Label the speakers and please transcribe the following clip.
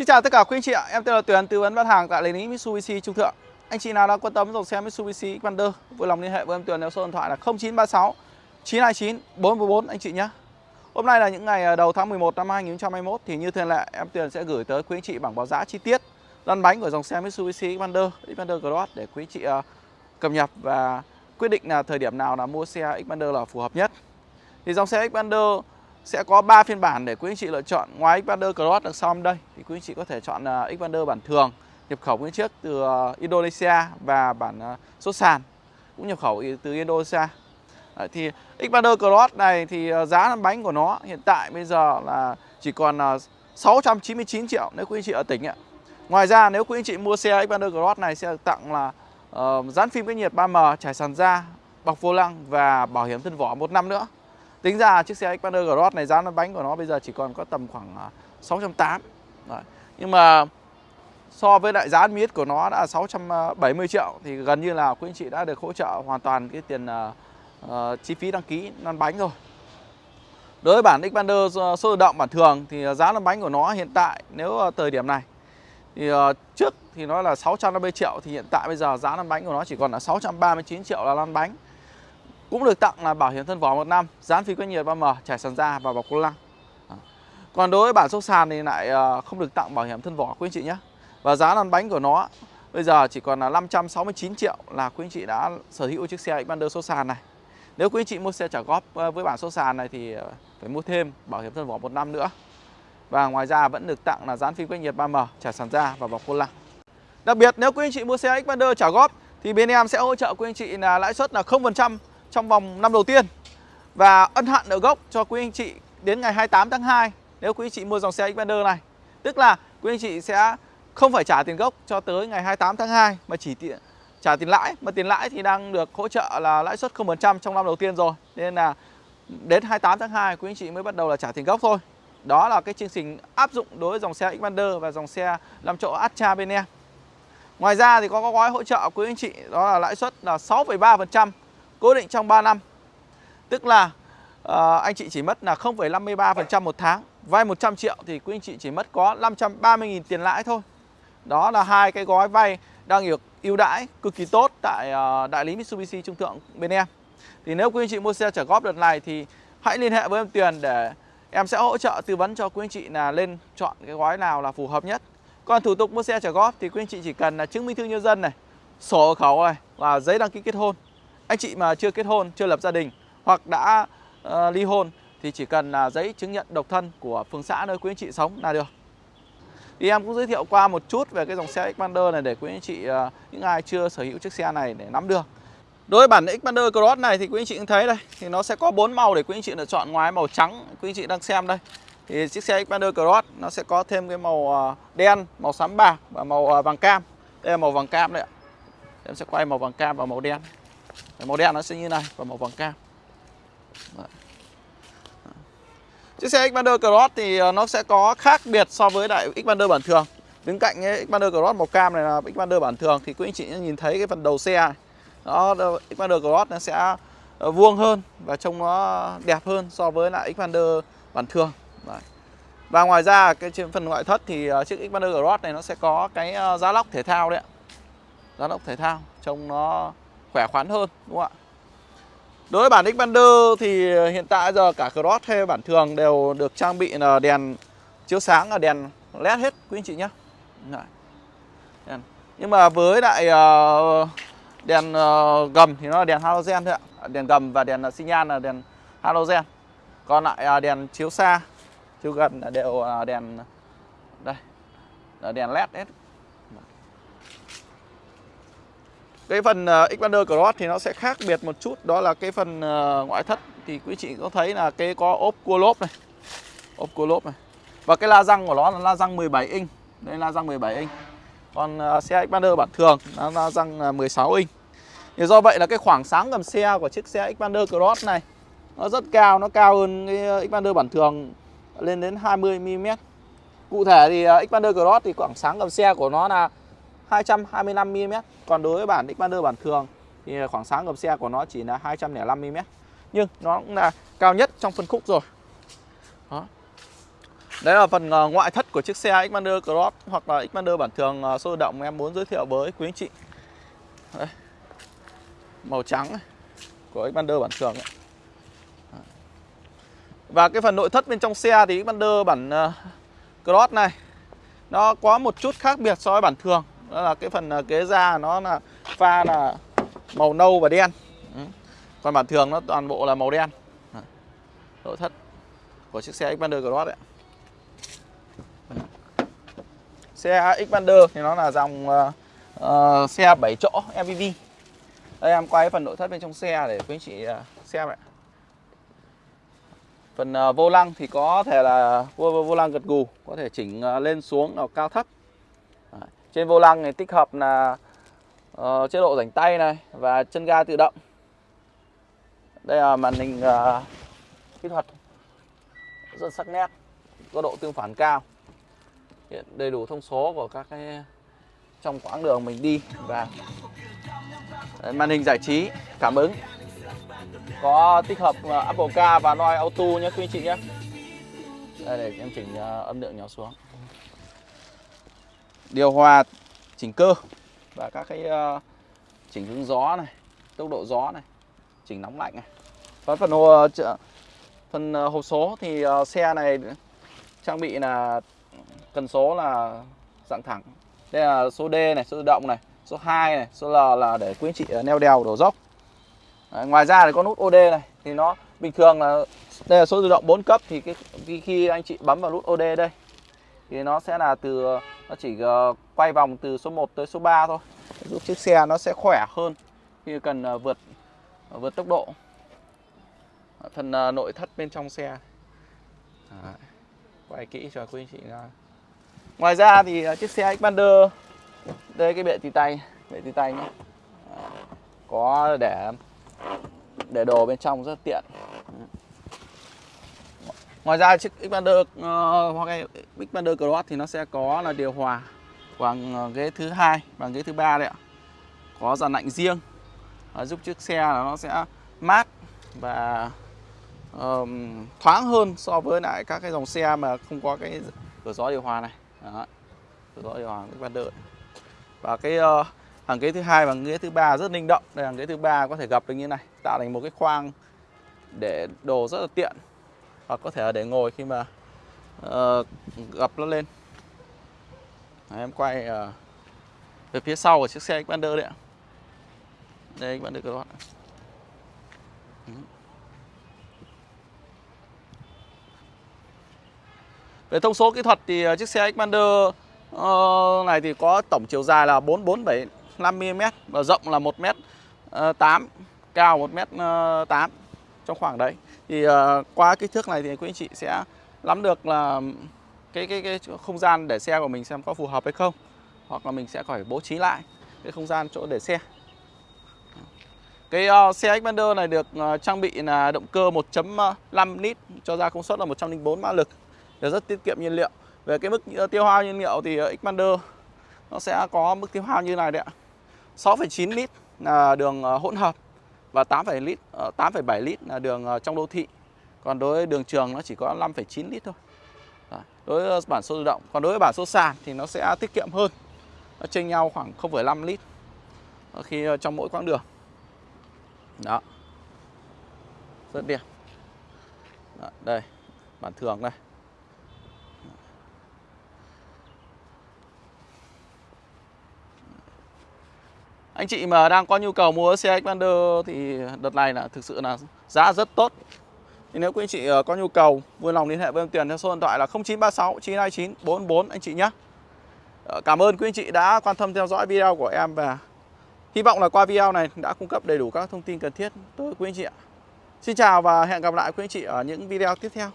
Speaker 1: Xin chào tất cả quý anh chị ạ, em tên là Tuyền tư vấn bán hàng tại lý Mitsubishi Trung Thượng. Anh chị nào đã quan tâm dòng xe Mitsubishi Xpander, vui lòng liên hệ với em Tuyền theo số điện thoại là 0936 929 444 anh chị nhé. Hôm nay là những ngày à, đầu tháng 11 năm 2021 thì như thường lệ em Tuyền sẽ gửi tới quý anh chị bảng báo giá chi tiết lăn bánh của dòng xe Mitsubishi Xpander, Xpander Cross để quý anh chị à, cập nhật và quyết định là thời điểm nào là mua xe Xpander là phù hợp nhất. Thì dòng xe Xpander sẽ có 3 phiên bản để quý anh chị lựa chọn. Ngoài Xpander Cross đằng sau đây thì quý anh chị có thể chọn uh, Xpander bản thường nhập khẩu nguyên chiếc từ uh, Indonesia và bản à, uh, số sàn cũng nhập khẩu từ Indonesia. Đấy, thì Xpander Cross này thì giá bánh của nó hiện tại bây giờ là chỉ còn uh, 699 triệu nếu quý anh chị ở tỉnh ạ. Ngoài ra nếu quý anh chị mua xe Xpander Cross này sẽ được tặng là uh, dán phim cách nhiệt 3M, trải sàn da, bọc vô lăng và bảo hiểm thân vỏ một năm nữa. Tính ra chiếc xe Xpander Cross này giá bánh của nó bây giờ chỉ còn có tầm khoảng à, 680 Đấy. Nhưng mà so với lại giá miết của nó đã 670 triệu thì gần như là quý anh chị đã được hỗ trợ hoàn toàn cái tiền uh, chi phí đăng ký lăn bánh rồi. Đối với bản Xpander ờ, số tự động bản thường thì giá lăn bánh của nó hiện tại nếu ờ, thời điểm này thì uh, trước thì nó là 650 triệu thì hiện tại bây giờ giá lăn bánh của nó chỉ còn là 639 triệu là lăn bánh cũng được tặng là bảo hiểm thân vỏ một năm, dán phí quét nhiệt 3M trải sàn da và bọc cô lăng. Còn đối với bản số sàn thì lại ờ, không được tặng bảo hiểm thân vỏ, quý anh chị nhé. Và giá lăn bánh của nó, bây giờ chỉ còn là 569 triệu là quý anh chị đã sở hữu chiếc xe Xpander số sàn này. Nếu quý anh chị mua xe trả góp ờ, với bản số sàn này thì ờ, phải mua thêm bảo hiểm thân vỏ một năm nữa. Và ngoài ra vẫn được tặng là dán phim quét nhiệt 3M trải sàn da và bọc cô lăng. Đặc biệt nếu quý anh chị mua xe Xpander trả góp thì bên em sẽ hỗ trợ quý anh chị là lãi suất là 0% trong vòng năm đầu tiên và ân hạn nợ gốc cho quý anh chị đến ngày 28 tháng 2 nếu quý anh chị mua dòng xe Xpander này. Tức là quý anh chị sẽ không phải trả tiền gốc cho tới ngày 28 tháng 2 mà chỉ tiền trả tiền lãi mà tiền lãi thì đang được hỗ trợ là lãi suất 0% trong năm đầu tiên rồi. Nên là đến 28 tháng 2 quý anh chị mới bắt đầu là trả tiền gốc thôi. Đó là cái chương trình áp dụng đối với dòng xe Xpander và dòng xe 5 chỗ Astra bên em. Ngoài ra thì có, có gói hỗ trợ quý anh chị đó là lãi suất là 6,3% cố định trong 3 năm. Tức là uh, anh chị chỉ mất là 0,53% một tháng. Vay 100 triệu thì quý anh chị chỉ mất có 530.000 tiền lãi thôi. Đó là hai cái gói vay đang được ưu đãi cực kỳ tốt tại uh, đại lý Mitsubishi Trung Thượng bên em. Thì nếu quý anh chị mua xe trả góp đợt này thì hãy liên hệ với em Tuyền để em sẽ hỗ trợ tư vấn cho quý anh chị là lên chọn cái gói nào là phù hợp nhất. Còn thủ tục mua xe trả góp thì quý anh chị chỉ cần là chứng minh thư nhân dân này, sổ hộ khẩu này và giấy đăng ký kết hôn anh chị mà chưa kết hôn, chưa lập gia đình hoặc đã uh, ly hôn thì chỉ cần là giấy chứng nhận độc thân của phường xã nơi quý anh chị sống là được. Thì em cũng giới thiệu qua một chút về cái dòng xe Xpander này để quý anh chị uh, những ai chưa sở hữu chiếc xe này để nắm được. Đối với bản Xpander Cross này thì quý anh chị cũng thấy đây thì nó sẽ có bốn màu để quý anh chị lựa chọn ngoài màu trắng quý anh chị đang xem đây. Thì chiếc xe Xpander Cross nó sẽ có thêm cái màu ờ, đen, màu xám bạc và màu vàng cam. Đây là màu vàng cam đấy ạ. Em sẽ quay màu vàng cam và màu đen. Màu đen nó sẽ như này và màu vàng cam. Đấy. Chiếc xe Xpander Cross thì ờ, nó sẽ có khác biệt so với đại Xpander bản thường. Đứng cạnh cái Xpander Cross màu cam này là Xpander bản thường Thì quý anh chị nhìn thấy cái phần đầu xe này. Đó, Xpander Cross nó sẽ ờ, vuông hơn và trông nó đẹp hơn so với lại Xpander bản thường. Đấy. Và ngoài ra cái trên phần ngoại thất thì ờ, chiếc Xpander Cross này nó sẽ có cái giá lóc thể thao đấy ạ. Giá lóc thể thao Trông nó khỏe khoắn hơn đúng không ạ? Đối với bản Xpander thì hiện tại giờ cả Cross hay bản thường đều được trang bị là đèn chiếu sáng là đèn led hết quý anh chị nhé Nhưng mà với lại ờ, đèn ờ, gầm thì nó là đèn halogen thôi ạ. Đèn gầm và đèn xi nhan là đèn halogen. Còn lại à, đèn chiếu xa, chiếu gần là đều đèn đây là đèn led hết. Cái phần uh, Xpander Cross thì nó sẽ khác biệt một chút. Đó là cái phần uh, ngoại thất. Thì quý chị có thấy là cái có ốp cua lốp này. Ốp cua lốp này. Và cái la răng của nó là la răng 17 inch. Đây la răng 17 inch. Còn uh, xe Xpander bản thường là la răng 16 inch. Thì do vậy là cái khoảng sáng gầm xe của chiếc xe Xpander Cross này Nó rất cao, nó cao hơn cái Xpander bản thường lên đến 20mm Cụ thể thì Xpander Cross thì khoảng sáng gầm xe của nó là 225mm Còn đối với bản Xpander bản thường Thì khoảng sáng gầm xe của nó chỉ là 205mm Nhưng nó cũng là cao nhất trong phân khúc rồi Đó. Đấy là phần ờ, ngoại thất của chiếc xe Xpander Cross hoặc là Xpander bản thường ờ, sôi động em muốn giới thiệu với quý anh chị. Đấy. Màu trắng của Xpander bản thường ấy. Và cái phần nội thất bên trong xe thì Xpander bản uh, Cross này nó có một chút khác biệt so với bản thường. Đó là cái phần à, kế da nó là pha là màu nâu và đen. Ừ. Còn bản thường nó toàn bộ là màu đen. Nội thất của chiếc xe Xpander Cross đấy. Xe Xpander thì nó là dòng uh, uh, xe 7 chỗ MPV. Đây em quay phần nội thất bên trong xe để quý anh chị uh, xem ạ. Phần uh, vô lăng thì có thể là vô, vô lăng gật gù, có thể chỉnh uh, lên xuống ở cao thấp. Trên vô lăng thì tích hợp là uh, chế độ rảnh tay này và chân ga tự động. Đây là màn hình uh, kỹ thuật rất sắc nét, có độ tương phản cao. Hiện đầy đủ thông số của các cái trong quãng đường mình đi và màn hình giải trí cảm ứng có tích hợp uh, Apple Car và Noise Auto nhé quý anh chị nhé đây để em chỉnh uh, âm lượng nhỏ xuống điều hòa chỉnh cơ và các cái uh, chỉnh hướng gió này tốc độ gió này chỉnh nóng lạnh này. Và phần hồ ờ, phần ờ, hộp số thì uh, xe này trang bị là cần số là dạng thẳng. Đây là số D này số tự động này số 2 này số L là để quý anh chị neo đèo đổ dốc. Đấy, ngoài ra thì có nút OD này thì nó bình thường là đây là số tự động 4 cấp thì cái khi, khi anh chị bấm vào nút OD đây thì nó sẽ là từ nó chỉ ờ, quay vòng từ số 1 tới số 3 thôi. Giúp chiếc xe nó sẽ khỏe hơn khi cần ờ, vượt ờ, vượt tốc độ. Phần nội thất bên trong xe. Đấy. quay kỹ cho quý anh chị ra ngoài ra thì chiếc xe Xpander đây, cái bệ tì tay, bệ tì tay nhé có để để đồ bên trong rất tiện ngoài ra chiếc Xpander uh, hoặc Xpander Cross thì nó sẽ có là điều hòa bằng ờ, ghế thứ hai bằng ghế thứ ba đấy ạ. Có dàn lạnh riêng uh, giúp chiếc xe là nó sẽ mát và um, thoáng hơn so với lại các cái dòng xe mà không có cái cửa gió điều hòa này. Đó. cửa gió điều hòa Xpander. Và cái uh, hàng ghế thứ hai và ghế thứ ba rất linh động. Đây hàng ghế thứ ba có thể gập được như này tạo thành một cái khoang để đồ rất là tiện hoặc có thể để ngồi khi mà ờ, uh, gập nó lên. Đấy, em quay uh, về phía sau của chiếc xe Xpander đấy ạ. Đây các bạn được các Về thông số kỹ thuật thì ờ, chiếc xe Xpander uh, này thì có tổng chiều dài là 4475mm và rộng là 1m8, cao 1m8 trong khoảng đấy. Thì uh, qua kích thước này thì quý anh chị sẽ nắm được là cái cái cái không gian để xe của mình xem có phù hợp hay không hoặc là mình sẽ phải bố trí lại cái không gian chỗ để xe. Cái uh, xe Xpander này được uh, trang bị là động cơ 1.5 lít cho ra công suất là 104 mã lực để rất tiết kiệm nhiên liệu. Về cái mức uh, tiêu hao nhiên liệu thì uh, Xpander nó sẽ có mức tiêu hao như này đấy ạ. 6,9 lít là đường uh, hỗn hợp và 8,7 lít ờ, 8,7 lít là đường ờ, trong đô thị. Còn đối với đường trường nó chỉ có 5,9 lít thôi. Đối với bản số tự động, còn đối với bản số sàn thì nó sẽ tiết kiệm hơn. Nó chênh nhau khoảng 0,5 lít ờ, khi trong mỗi quãng đường. Đó. Rất đẹp. Đó, đây, bản thường đây. Anh chị mà đang có nhu cầu mua xe Xpander thì đợt này là thực sự là giá rất tốt. Thì nếu quý anh chị ờ, có nhu cầu, vui lòng liên hệ với em Tiền theo số điện thoại là 0936 929 44 anh chị nhé. Ờ, cảm ơn quý anh chị đã quan tâm theo dõi video của em và hy vọng là qua video này đã cung cấp đầy đủ các thông tin cần thiết tới quý anh chị ạ. Xin chào và hẹn gặp lại quý anh chị ở những video tiếp theo.